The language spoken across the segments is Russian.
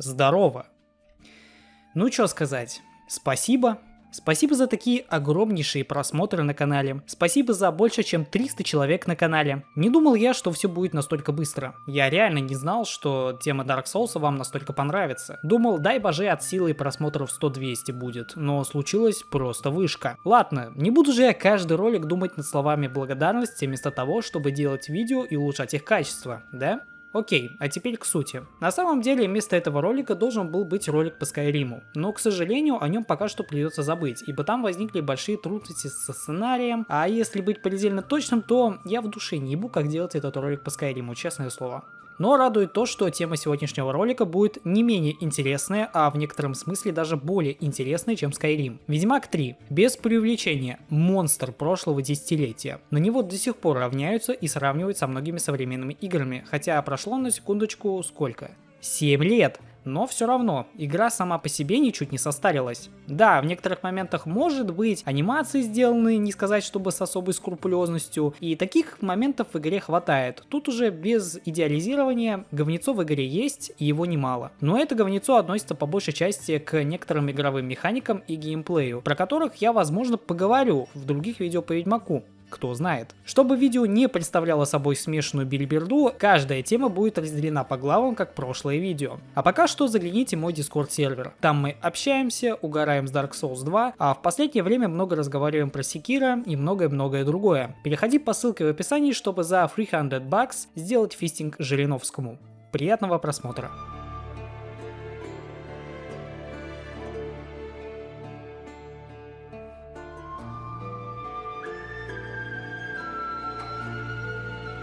здорово. Ну что сказать, спасибо. Спасибо за такие огромнейшие просмотры на канале. Спасибо за больше чем 300 человек на канале. Не думал я, что все будет настолько быстро. Я реально не знал, что тема Dark Souls вам настолько понравится. Думал, дай боже от силы просмотров 100-200 будет, но случилось просто вышка. Ладно, не буду же я каждый ролик думать над словами благодарности вместо того, чтобы делать видео и улучшать их качество, да? Окей, а теперь к сути. На самом деле, вместо этого ролика должен был быть ролик по Скайриму, но, к сожалению, о нем пока что придется забыть, ибо там возникли большие трудности со сценарием, а если быть предельно точным, то я в душе не ебу, как делать этот ролик по Скайриму, честное слово. Но радует то, что тема сегодняшнего ролика будет не менее интересная, а в некотором смысле даже более интересная, чем Skyrim. Ведьмак 3. Без преувеличения. Монстр прошлого десятилетия. На него до сих пор равняются и сравнивают со многими современными играми, хотя прошло на секундочку сколько? 7 лет но все равно, игра сама по себе ничуть не состарилась. Да, в некоторых моментах может быть анимации сделаны, не сказать, чтобы с особой скрупулезностью, и таких моментов в игре хватает. Тут уже без идеализирования говнецо в игре есть, и его немало. Но это говнецо относится по большей части к некоторым игровым механикам и геймплею, про которых я, возможно, поговорю в других видео по Ведьмаку кто знает. Чтобы видео не представляло собой смешанную бильберду, каждая тема будет разделена по главам, как прошлое видео. А пока что загляните мой дискорд сервер. Там мы общаемся, угораем с Dark Souls 2, а в последнее время много разговариваем про Секира и многое-многое другое. Переходи по ссылке в описании, чтобы за 300 бакс сделать фистинг Жириновскому. Приятного просмотра!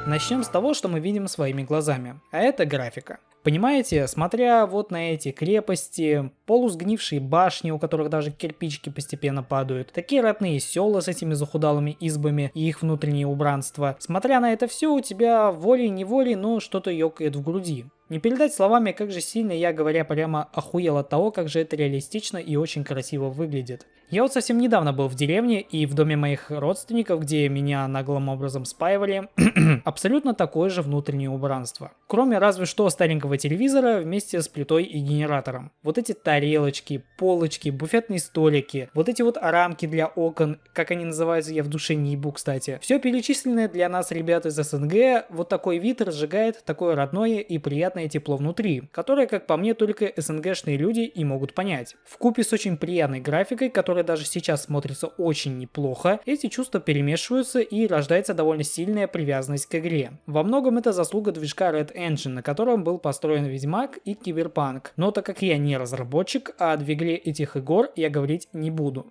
Начнем с того, что мы видим своими глазами, а это графика. Понимаете, смотря вот на эти крепости, полусгнившие башни, у которых даже кирпичики постепенно падают, такие родные села с этими захудалыми избами и их внутреннее убранство, смотря на это все, у тебя волей-неволей, но что-то ёкает в груди. Не передать словами, как же сильно я, говоря прямо, охуел от того, как же это реалистично и очень красиво выглядит. Я вот совсем недавно был в деревне и в доме моих родственников, где меня наглым образом спаивали, абсолютно такое же внутреннее убранство. Кроме разве что старенького телевизора вместе с плитой и генератором. Вот эти тарелочки, полочки, буфетные столики, вот эти вот рамки для окон, как они называются, я в душе не ебу, кстати. Все перечисленное для нас, ребят из СНГ, вот такой вид разжигает такое родное и приятное тепло внутри, которое, как по мне, только СНГшные люди и могут понять. В купе с очень приятной графикой, которая которая даже сейчас смотрится очень неплохо, эти чувства перемешиваются и рождается довольно сильная привязанность к игре. Во многом это заслуга движка Red Engine, на котором был построен Ведьмак и Киберпанк. Но так как я не разработчик, о двигле этих игр я говорить не буду.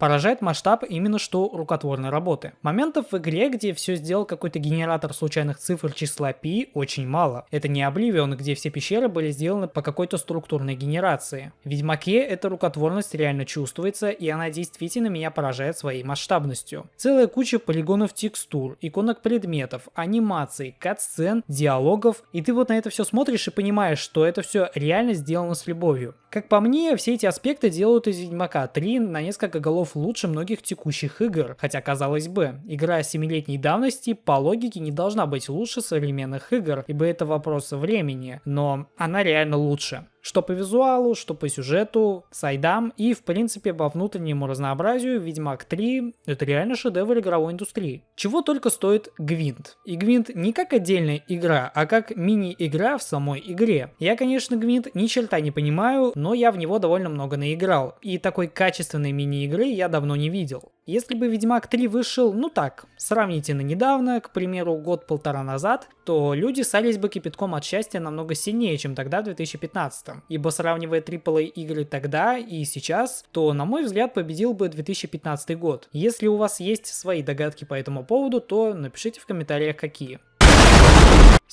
Поражает масштаб именно что рукотворной работы. Моментов в игре, где все сделал какой-то генератор случайных цифр числа π, очень мало. Это не Oblivion, где все пещеры были сделаны по какой-то структурной генерации. В Ведьмаке эта рукотворность реально чувствуется, и она действительно меня поражает своей масштабностью. Целая куча полигонов текстур, иконок предметов, анимаций, кат-сцен, диалогов, и ты вот на это все смотришь и понимаешь, что это все реально сделано с любовью. Как по мне, все эти аспекты делают из Ведьмака 3 на несколько голов лучше многих текущих игр, хотя казалось бы, игра 7-летней давности по логике не должна быть лучше современных игр, ибо это вопрос времени, но она реально лучше. Что по визуалу, что по сюжету, сайдам и в принципе по внутреннему разнообразию Ведьмак 3 это реально шедевр игровой индустрии. Чего только стоит Гвинт. И Гвинт не как отдельная игра, а как мини-игра в самой игре. Я конечно Гвинт ни черта не понимаю, но я в него довольно много наиграл. И такой качественной мини-игры я давно не видел. Если бы Ведьмак 3 вышел, ну так, сравнительно недавно, к примеру, год-полтора назад, то люди сались бы кипятком от счастья намного сильнее, чем тогда в 2015. Ибо сравнивая AAA игры тогда и сейчас, то, на мой взгляд, победил бы 2015 год. Если у вас есть свои догадки по этому поводу, то напишите в комментариях какие.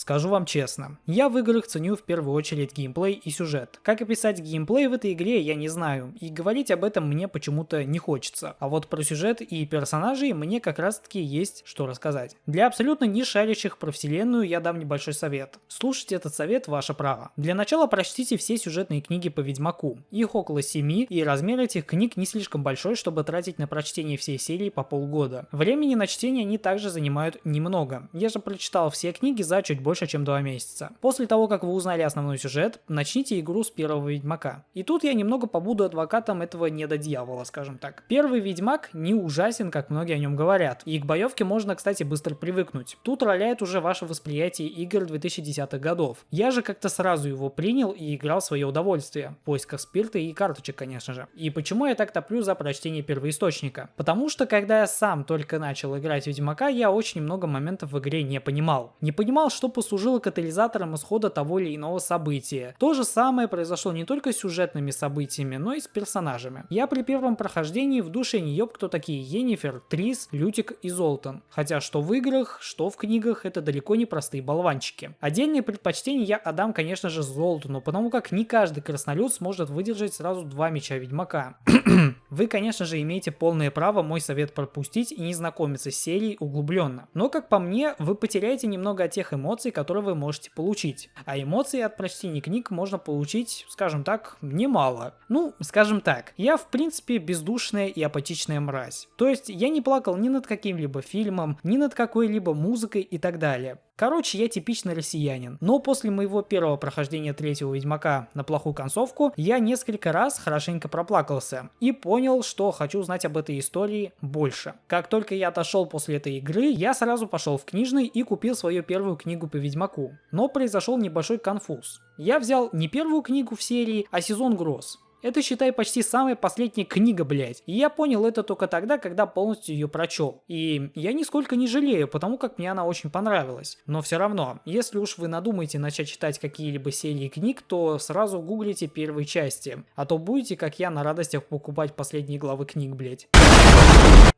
Скажу вам честно, я в играх ценю в первую очередь геймплей и сюжет. Как описать геймплей в этой игре, я не знаю, и говорить об этом мне почему-то не хочется. А вот про сюжет и персонажей мне как раз таки есть что рассказать. Для абсолютно не шарящих про вселенную я дам небольшой совет. Слушать этот совет ваше право. Для начала прочтите все сюжетные книги по Ведьмаку. Их около 7, и размер этих книг не слишком большой, чтобы тратить на прочтение всей серии по полгода. Времени на чтение они также занимают немного. Я же прочитал все книги за чуть больше, чем 2 месяца. После того, как вы узнали основной сюжет, начните игру с первого Ведьмака. И тут я немного побуду адвокатом этого недодьявола, скажем так. Первый Ведьмак не ужасен, как многие о нем говорят. И к боевке можно, кстати, быстро привыкнуть. Тут роляет уже ваше восприятие игр 2010-х годов. Я же как-то сразу его принял и играл в свое удовольствие. В поисках спирта и карточек, конечно же. И почему я так топлю за прочтение первоисточника? Потому что, когда я сам только начал играть Ведьмака, я очень много моментов в игре не понимал. Не понимал, что послужило катализатором исхода того или иного события. То же самое произошло не только с сюжетными событиями, но и с персонажами. Я при первом прохождении в душе не ёб, кто такие Енифер, Трис, Лютик и Золтан. Хотя что в играх, что в книгах, это далеко не простые болванчики. Отдельные предпочтения я отдам, конечно же, Золтану, потому как не каждый краснолюд сможет выдержать сразу два меча Ведьмака. Вы, конечно же, имеете полное право мой совет пропустить и не знакомиться с серией углубленно. Но, как по мне, вы потеряете немного от тех эмоций, которые вы можете получить. А эмоции от прочтения книг можно получить, скажем так, немало. Ну, скажем так, я в принципе бездушная и апатичная мразь. То есть я не плакал ни над каким-либо фильмом, ни над какой-либо музыкой и так далее. Короче, я типичный россиянин. Но после моего первого прохождения третьего Ведьмака на плохую концовку, я несколько раз хорошенько проплакался и понял, что хочу знать об этой истории больше. Как только я отошел после этой игры, я сразу пошел в книжный и купил свою первую книгу по Ведьмаку. Но произошел небольшой конфуз. Я взял не первую книгу в серии, а сезон гроз. Это, считай, почти самая последняя книга, блядь. И я понял это только тогда, когда полностью ее прочел. И я нисколько не жалею, потому как мне она очень понравилась. Но все равно, если уж вы надумаете начать читать какие-либо серии книг, то сразу гуглите первые части. А то будете, как я, на радостях покупать последние главы книг, блядь.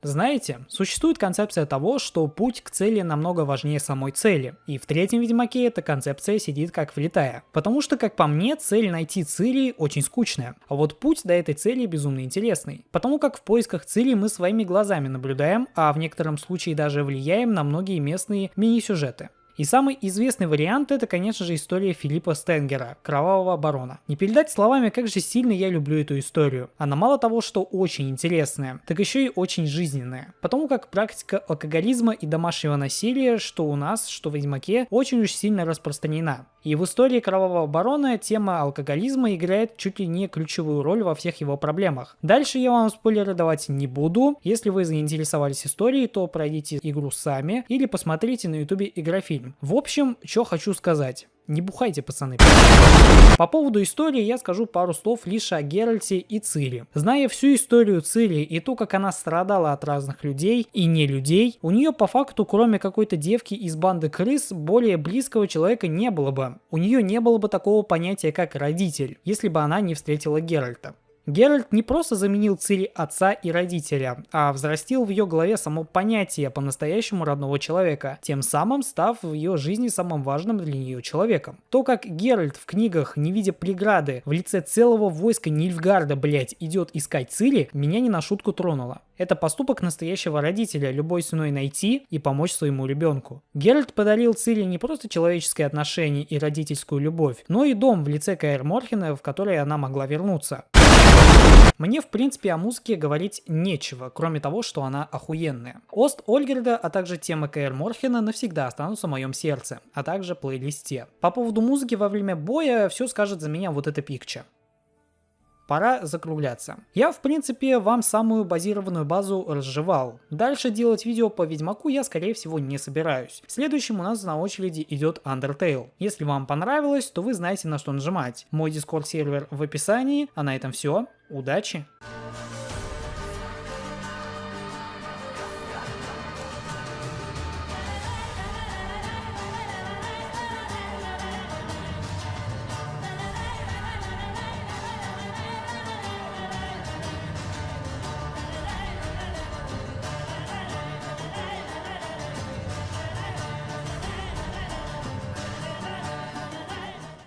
Знаете, существует концепция того, что путь к цели намного важнее самой цели. И в третьем Ведьмаке эта концепция сидит как влетая. Потому что, как по мне, цель найти Цири очень скучная. А вот путь до этой цели безумно интересный. Потому как в поисках цели мы своими глазами наблюдаем, а в некотором случае даже влияем на многие местные мини-сюжеты. И самый известный вариант это, конечно же, история Филиппа Стенгера, Кровавого Барона. Не передать словами, как же сильно я люблю эту историю. Она мало того, что очень интересная, так еще и очень жизненная. Потому как практика алкоголизма и домашнего насилия, что у нас, что в Ведьмаке, очень уж сильно распространена. И в истории Кровавого Барона тема алкоголизма играет чуть ли не ключевую роль во всех его проблемах. Дальше я вам спойлеры давать не буду. Если вы заинтересовались историей, то пройдите игру сами или посмотрите на ютубе игрофильм. В общем, что хочу сказать. Не бухайте, пацаны. По поводу истории я скажу пару слов лишь о Геральте и Цири. Зная всю историю Цири и то, как она страдала от разных людей и не людей, у нее по факту, кроме какой-то девки из банды крыс, более близкого человека не было бы. У нее не было бы такого понятия, как родитель, если бы она не встретила Геральта. Геральт не просто заменил Цири отца и родителя, а взрастил в ее голове само понятие по-настоящему родного человека, тем самым став в ее жизни самым важным для нее человеком. То, как Геральт в книгах, не видя преграды, в лице целого войска Нильфгарда, блять, идет искать Цири, меня не на шутку тронуло. Это поступок настоящего родителя, любой ценой найти и помочь своему ребенку. Геральт подарил Цири не просто человеческое отношение и родительскую любовь, но и дом в лице Каэр Морхена, в который она могла вернуться. Мне, в принципе, о музыке говорить нечего, кроме того, что она охуенная. Ост Ольгерда, а также тема Кэр Морхена навсегда останутся в моем сердце, а также плейлисте. По поводу музыки во время боя все скажет за меня вот эта пикча пора закругляться. Я, в принципе, вам самую базированную базу разжевал. Дальше делать видео по Ведьмаку я, скорее всего, не собираюсь. Следующим у нас на очереди идет Undertale. Если вам понравилось, то вы знаете на что нажимать. Мой дискорд сервер в описании, а на этом все. Удачи!